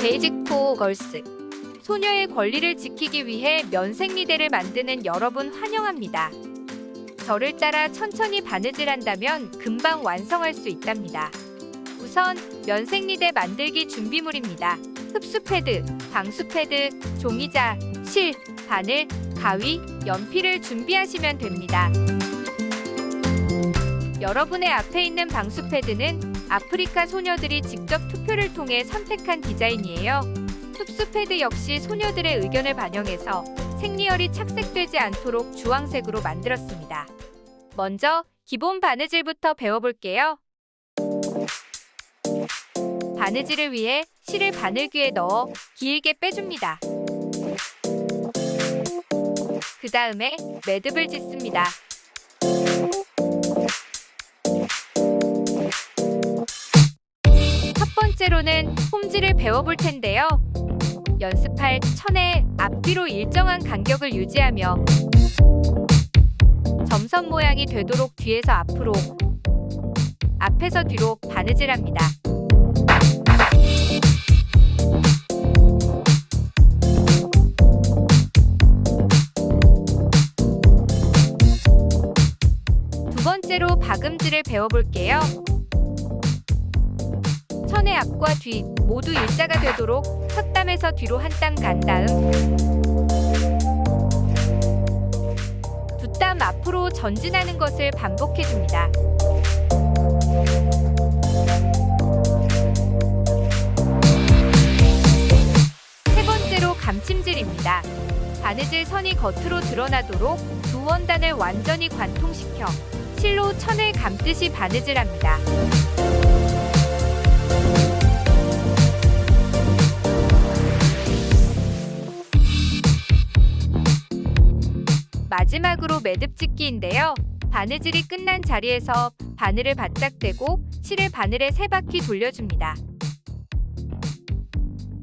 Basic for Girls 소녀의 권리를 지키기 위해 면생리대를 만드는 여러분 환영합니다. 저를 따라 천천히 바느질 한다면 금방 완성할 수 있답니다. 우선 면생리대 만들기 준비물입니다. 흡수 패드, 방수 패드, 종이자, 실, 바늘, 가위, 연필을 준비하시면 됩니다. 여러분의 앞에 있는 방수 패드는 아프리카 소녀들이 직접 투표를 통해 선택한 디자인이에요. 흡수 패드 역시 소녀들의 의견을 반영해서 생리혈이 착색되지 않도록 주황색으로 만들었습니다. 먼저 기본 바느질부터 배워볼게요. 바느질을 위해 실을 바늘귀에 넣어 길게 빼줍니다. 그 다음에 매듭을 짓습니다. 번째로는 홈질을 배워볼 텐데요. 연습할 천의 앞뒤로 일정한 간격을 유지하며 점선 모양이 되도록 뒤에서 앞으로 앞에서 뒤로 바느질합니다. 두 번째로 박음질을 배워볼게요. 천의 앞과 뒤 모두 일자가 되도록 첫 땀에서 뒤로 한 땀 간 다음 두 땀 앞으로 전진하는 것을 반복해줍니다. 세 번째로 감침질입니다. 바느질 선이 겉으로 드러나도록 두 원단을 완전히 관통시켜 실로 천을 감듯이 바느질합니다. 마지막으로 매듭 짓기인데요. 바느질이 끝난 자리에서 바늘을 바짝 대고 실을 바늘에 세 바퀴 돌려줍니다.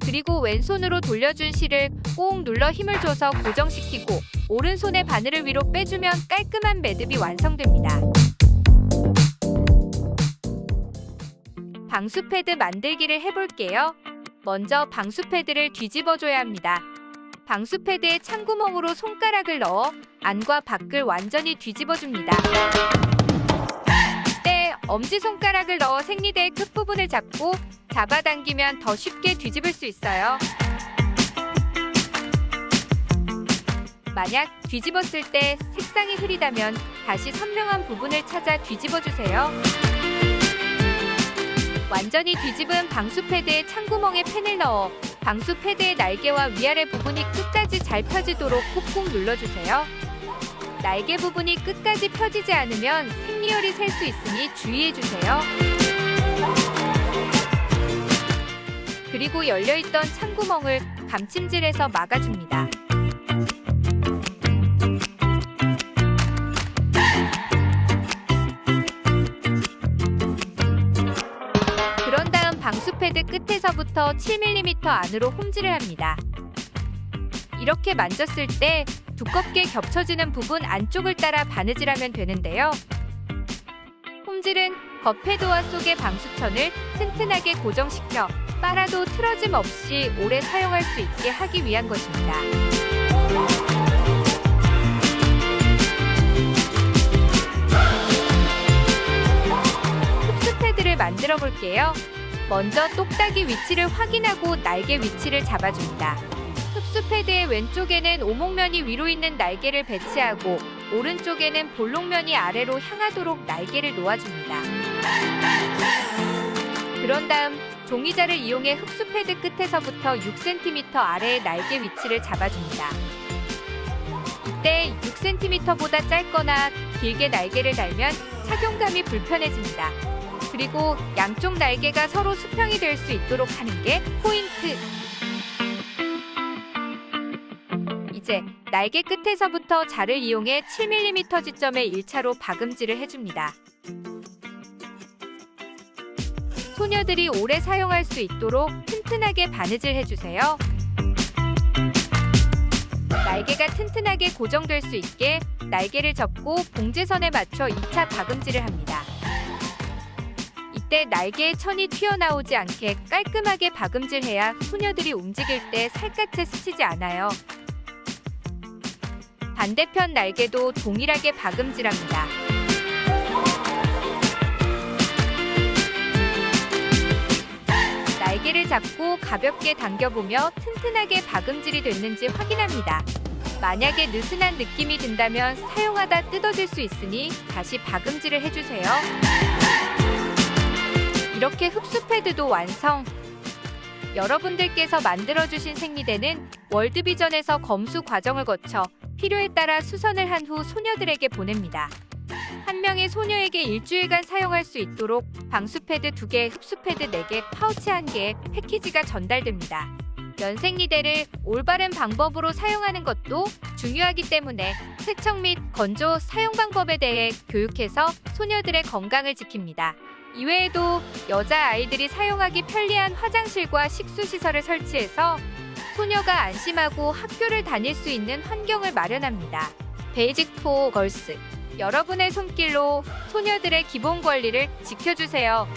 그리고 왼손으로 돌려준 실을 꼭 눌러 힘을 줘서 고정시키고 오른손의 바늘을 위로 빼주면 깔끔한 매듭이 완성됩니다. 방수 패드 만들기를 해볼게요. 먼저 방수 패드를 뒤집어줘야 합니다. 방수 패드에 찬구멍으로 손가락을 넣어 안과 밖을 완전히 뒤집어줍니다. 이때 엄지손가락을 넣어 생리대의 끝부분을 잡고 잡아당기면 더 쉽게 뒤집을 수 있어요. 만약 뒤집었을 때 색상이 흐리다면 다시 선명한 부분을 찾아 뒤집어주세요. 완전히 뒤집은 방수 패드에 찬구멍에 펜을 넣어 방수 패드의 날개와 위아래 부분이 끝까지 잘 펴지도록 꾹꾹 눌러주세요. 날개 부분이 끝까지 펴지지 않으면 생리혈이 셀 수 있으니 주의해주세요. 그리고 열려있던 찬구멍을 감침질해서 막아줍니다. 7mm 안으로 홈질을 합니다. 이렇게 만졌을 때 두껍게 겹쳐지는 부분 안쪽을 따라 바느질하면 되는데요. 홈질은 겉패드와 속의 방수천을 튼튼하게 고정시켜 빨아도 틀어짐 없이 오래 사용할 수 있게 하기 위한 것입니다. 흡수 패드를 만들어 볼게요. 먼저 똑딱이 위치를 확인하고 날개 위치를 잡아줍니다. 흡수 패드의 왼쪽에는 오목면이 위로 있는 날개를 배치하고 오른쪽에는 볼록면이 아래로 향하도록 날개를 놓아줍니다. 그런 다음 종이자를 이용해 흡수 패드 끝에서부터 6cm 아래의 날개 위치를 잡아줍니다. 이때 6cm보다 짧거나 길게 날개를 달면 착용감이 불편해집니다. 그리고 양쪽 날개가 서로 수평이 될 수 있도록 하는 게 포인트! 이제 날개 끝에서부터 자를 이용해 7mm 지점에 1차로 박음질을 해줍니다. 소녀들이 오래 사용할 수 있도록 튼튼하게 바느질 해주세요. 날개가 튼튼하게 고정될 수 있게 날개를 접고 봉제선에 맞춰 2차 박음질을 합니다. 때 날개에 천이 튀어나오지 않게 깔끔하게 박음질해야 소녀들이 움직일 때 살갗에 스치지 않아요. 반대편 날개도 동일하게 박음질합니다. 날개를 잡고 가볍게 당겨보며 튼튼하게 박음질이 됐는지 확인합니다. 만약에 느슨한 느낌이 든다면 사용하다 뜯어질 수 있으니 다시 박음질을 해주세요. 이렇게 흡수 패드도 완성! 여러분들께서 만들어주신 생리대는 월드비전에서 검수 과정을 거쳐 필요에 따라 수선을 한 후 소녀들에게 보냅니다. 한 명의 소녀에게 일주일간 사용할 수 있도록 방수 패드 2개, 흡수 패드 4개, 파우치 1개의 패키지가 전달됩니다. 면생리대를 올바른 방법으로 사용하는 것도 중요하기 때문에 세척 및 건조 사용 방법에 대해 교육해서 소녀들의 건강을 지킵니다. 이외에도 여자 아이들이 사용하기 편리한 화장실과 식수시설을 설치해서 소녀가 안심하고 학교를 다닐 수 있는 환경을 마련합니다. Basic for Girls 여러분의 손길로 소녀들의 기본 권리를 지켜주세요.